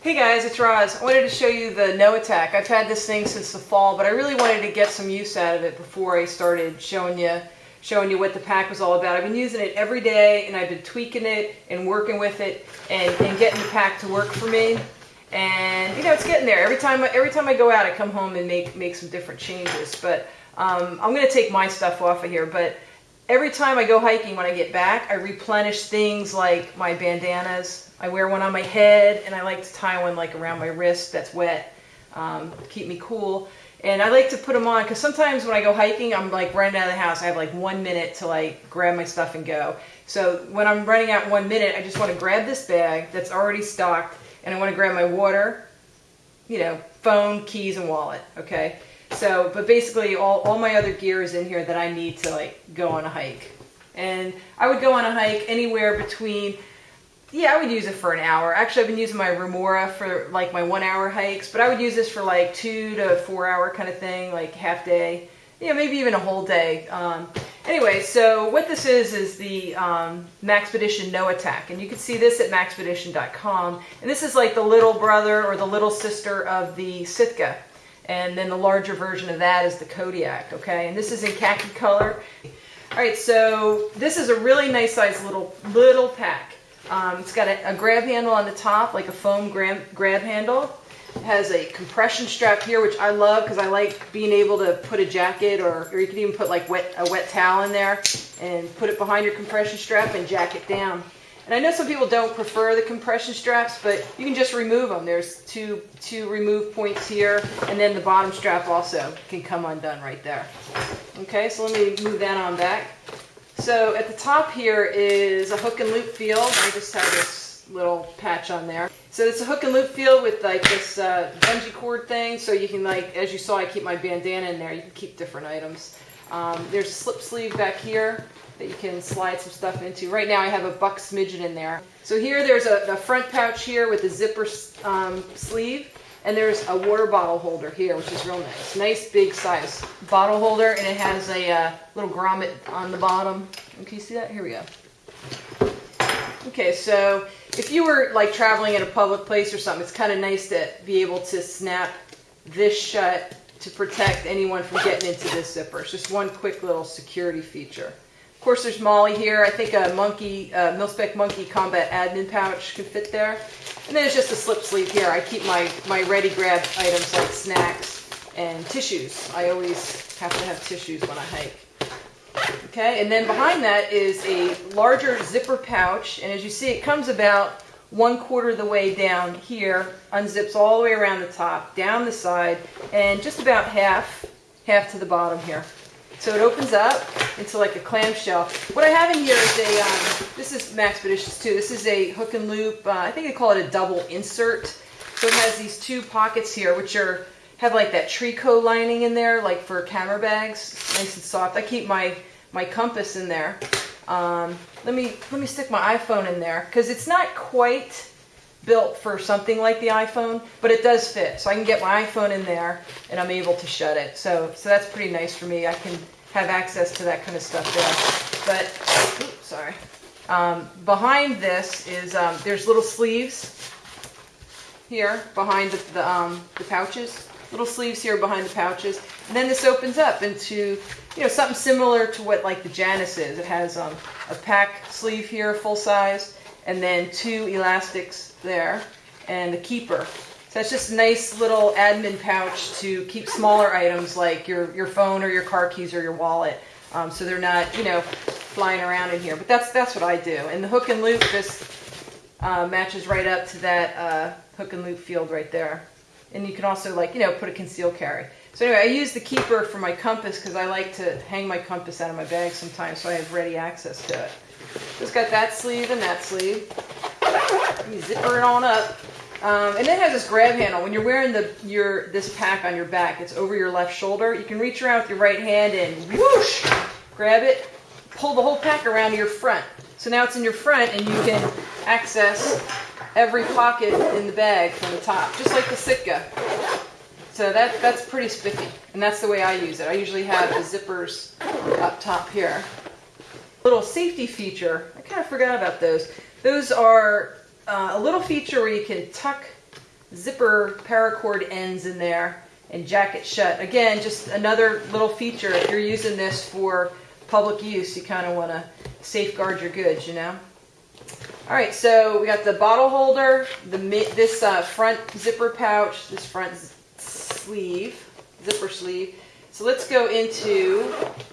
Hey guys, it's Roz. I wanted to show you the Noatak. I've had this thing since the fall, but I really wanted to get some use out of it before I started showing you showing you what the pack was all about. I've been using it every day and I've been tweaking it and working with it and, and getting the pack to work for me. And you know, it's getting there. Every time every time I go out, I come home and make make some different changes. But um, I'm going to take my stuff off of here, but every time I go hiking when I get back, I replenish things like my bandanas. I wear one on my head and I like to tie one like around my wrist that's wet, um, keep me cool. And I like to put them on because sometimes when I go hiking, I'm like running out of the house. I have like one minute to like grab my stuff and go. So when I'm running out one minute, I just want to grab this bag that's already stocked and I want to grab my water, you know, phone, keys, and wallet, okay? So, but basically all, all my other gear is in here that I need to like go on a hike. And I would go on a hike anywhere between, yeah, I would use it for an hour. Actually, I've been using my Remora for like my one hour hikes, but I would use this for like two to four hour kind of thing, like half day, yeah, maybe even a whole day. Um, anyway, so what this is, is the um, Maxpedition Noatak. And you can see this at maxpedition.com. And this is like the little brother or the little sister of the Sitka. And then the larger version of that is the Kodiak, okay? And this is in khaki color. All right, so this is a really nice size little, little pack. Um, it's got a, a, grab handle on the top, like a foam grab, grab handle. It has a compression strap here, which I love because I like being able to put a jacket or, or you can even put like wet, a wet towel in there and put it behind your compression strap and jack it down. And I know some people don't prefer the compression straps, but you can just remove them. There's two, two remove points here, and then the bottom strap also can come undone right there. Okay, so let me move that on back. So at the top here is a hook and loop field. I just have this little patch on there. So it's a hook and loop field with like this uh, bungee cord thing. So you can like, as you saw, I keep my bandana in there. You can keep different items. Um, there's a slip sleeve back here that you can slide some stuff into. Right now I have a buck smidgen in there. So here there's a, a front pouch here with a zipper um, sleeve and there's a water bottle holder here which is real nice. Nice big size bottle holder and it has a uh, little grommet on the bottom. Can you see that? Here we go. Okay, so if you were like traveling in a public place or something, it's kind of nice to be able to snap this shut to protect anyone from getting into this zipper. It's just one quick little security feature. Course, there's MOLLE here. I think a monkey, uh, Mil-Spec monkey combat admin pouch could fit there. And then it's just a slip sleeve here. I keep my, my ready grab items like snacks and tissues. I always have to have tissues when I hike. Okay, and then behind that is a larger zipper pouch. And as you see, it comes about one quarter of the way down here, unzips all the way around the top, down the side, and just about half, half to the bottom here. So it opens up into like a clamshell. What I have in here is a, um, this is Maxpeditions too. This is a hook and loop, uh, I think they call it a double insert. So it has these two pockets here, which are have like that tricot lining in there, like for camera bags, nice and soft. I keep my my compass in there. Um, let me let me stick my iPhone in there because it's not quite built for something like the iPhone, but it does fit. So I can get my iPhone in there and I'm able to shut it. So, so that's pretty nice for me. I can have access to that kind of stuff there. But, oops, sorry. Um, behind this is, um, there's little sleeves here behind the, the, um, the pouches. Little sleeves here behind the pouches. And then this opens up into, you know, something similar to what like the Janus is. It has um, a pack sleeve here, full size, and then two elastics there, and the keeper. So it's just a nice little admin pouch to keep smaller items like your, your phone or your car keys or your wallet. Um, so they're not, you know, flying around in here. But that's that's what I do. And the hook and loop just uh, matches right up to that uh, hook and loop field right there. And you can also like, you know, put a conceal carry. So anyway, I use the keeper for my compass because I like to hang my compass out of my bag sometimes so I have ready access to it. Just got that sleeve and that sleeve. You zipper it on up. Um, and then it has this grab handle. When you're wearing the your this pack on your back, it's over your left shoulder. You can reach around with your right hand and whoosh, grab it, pull the whole pack around to your front. So now it's in your front and you can access every pocket in the bag from the top, just like the Sitka. So that, that's pretty spiffy, and that's the way I use it. I usually have the zippers up top here. Little safety feature, I kind of forgot about those. Those are uh, a little feature where you can tuck zipper paracord ends in there and jack it shut. Again, just another little feature. If you're using this for public use, you kind of want to safeguard your goods, you know? All right, so we got the bottle holder, the this uh, front zipper pouch, this front sleeve, zipper sleeve. So let's go into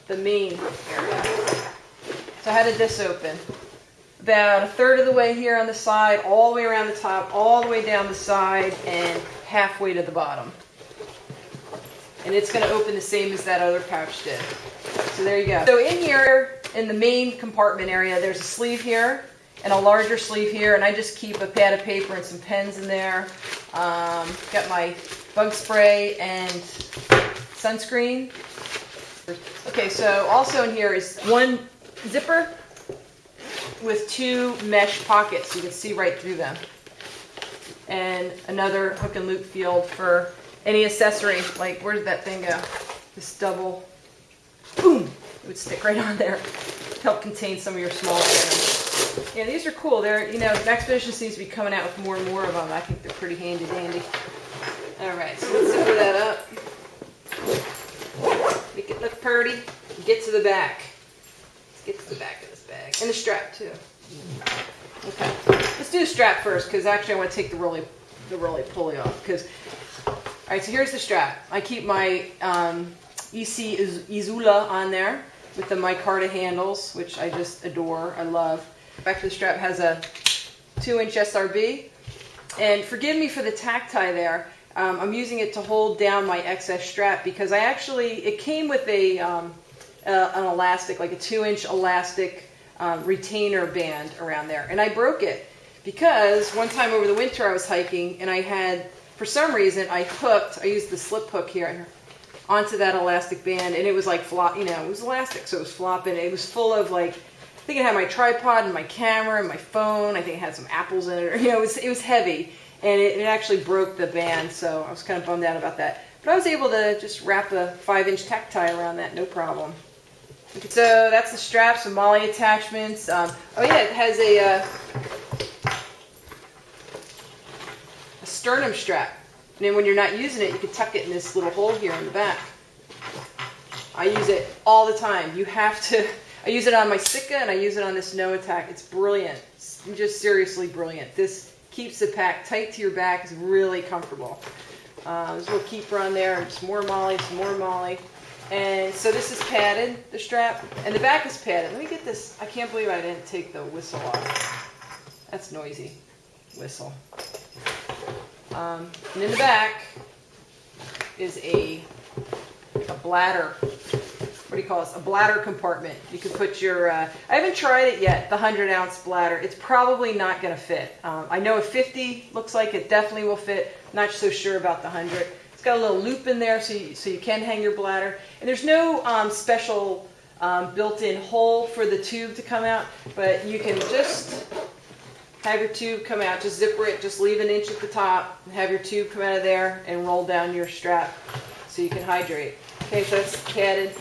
the main area. So how did this open? About a third of the way here on the side, all the way around the top, all the way down the side, and halfway to the bottom and it's going to open the same as that other pouch did. So there you go. So in here, in the main compartment area, there's a sleeve here and a larger sleeve here, and I just keep a pad of paper and some pens in there. Um, got my bug spray and sunscreen. Okay, so also in here is one zipper with two mesh pockets. You can see right through them. And another hook and loop field for any accessory, like where did that thing go? This double, boom, it would stick right on there. Help contain some of your small items. Yeah, these are cool. They're, you know, Maxpedition seems to be coming out with more and more of them. I think they're pretty handy dandy. All right, so let's zipper that up. Make it look pretty. Get to the back. The back of this bag. And the strap, too. Okay, let's do the strap first, because actually I want to take the roly, the roly pulley off, because all right, so here's the strap. I keep my um, ESEE Izula on there with the micarta handles, which I just adore, I love. Back to the strap has a two inch SRB. And forgive me for the tack tie there. Um, I'm using it to hold down my excess strap because I actually, it came with a, um, uh, an elastic, like a two inch elastic um, retainer band around there. And I broke it because one time over the winter I was hiking and I had for some reason, I hooked, I used the slip hook here onto that elastic band, and it was like flop, you know, it was elastic, so it was flopping. It was full of like, I think it had my tripod and my camera and my phone. I think it had some apples in it, or, you know, it was, it was heavy, and it, it actually broke the band, so I was kind of bummed out about that. But I was able to just wrap a five inch tack tie around that, no problem. So that's the straps and MOLLE attachments. Um, oh yeah, it has a, uh, sternum strap. And then when you're not using it, you can tuck it in this little hole here in the back. I use it all the time. You have to, I use it on my Sitka and I use it on this Noatak. It's brilliant. It's just seriously brilliant. This keeps the pack tight to your back. It's really comfortable. Uh, there's a little keeper on there, Some more MOLLE, some more MOLLE. And so this is padded, the strap, and the back is padded. Let me get this. I can't believe I didn't take the whistle off. That's noisy. Whistle. Um, and in the back is a, a bladder. What do you call this? A bladder compartment. You can put your, uh, I haven't tried it yet, the 100 ounce bladder. It's probably not going to fit. Um, I know a 50 looks like it definitely will fit. Not so sure about the 100. Got a little loop in there so you, so you can hang your bladder. And there's no um, special um, built-in hole for the tube to come out, but you can just have your tube come out, just zipper it, just leave an inch at the top, have your tube come out of there and roll down your strap so you can hydrate. Okay, so that's padded.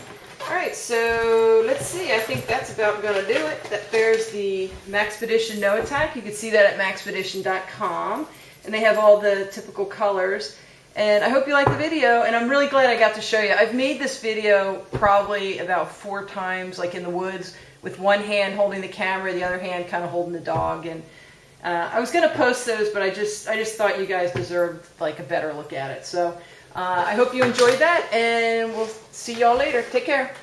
All right, so let's see. I think that's about going to do it. That there's the Maxpedition Noatak. You can see that at maxpedition.com. And they have all the typical colors. And I hope you like the video, and I'm really glad I got to show you. I've made this video probably about four times, like in the woods, with one hand holding the camera, the other hand kind of holding the dog. and uh, I was going to post those, but I just I just thought you guys deserved like a better look at it. So uh, I hope you enjoyed that, and we'll see y'all later. Take care.